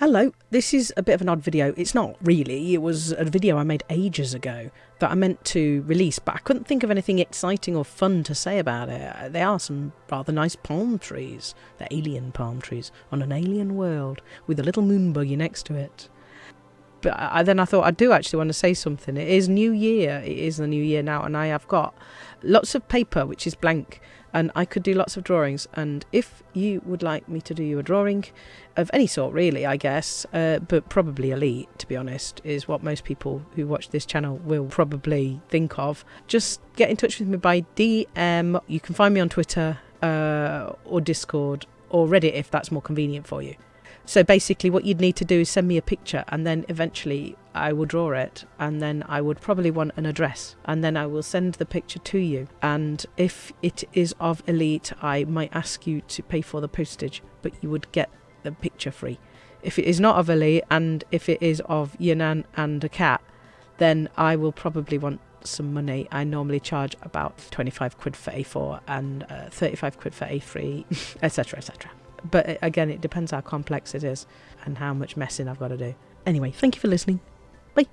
Hello, this is a bit of an odd video. It's not really, it was a video I made ages ago that I meant to release, but I couldn't think of anything exciting or fun to say about it. Uh, there are some rather nice palm trees, the alien palm trees, on an alien world with a little moon buggy next to it. But I, then I thought I do actually want to say something. It is New Year, it is the New Year now, and I have got lots of paper which is blank and I could do lots of drawings. And if you would like me to do you a drawing of any sort, really, I guess, uh, but probably elite, to be honest, is what most people who watch this channel will probably think of. Just get in touch with me by DM. You can find me on Twitter uh, or Discord or Reddit if that's more convenient for you. So basically, what you'd need to do is send me a picture, and then eventually I will draw it, and then I would probably want an address, and then I will send the picture to you. And if it is of Elite, I might ask you to pay for the postage, but you would get the picture free. If it is not of Elite, and if it is of Yannan and a cat, then I will probably want some money. I normally charge about 25 quid for A4 and uh, 35 quid for A3, etc., etc but again, it depends how complex it is and how much messing I've got to do. Anyway, thank you for listening. Bye.